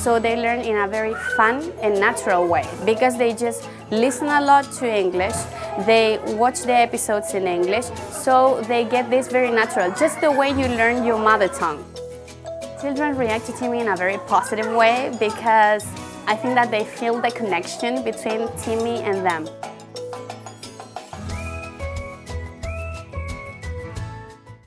So they learn in a very fun and natural way because they just listen a lot to English, they watch the episodes in English, so they get this very natural, just the way you learn your mother tongue. Children react to Timmy in a very positive way because I think that they feel the connection between Timmy and them.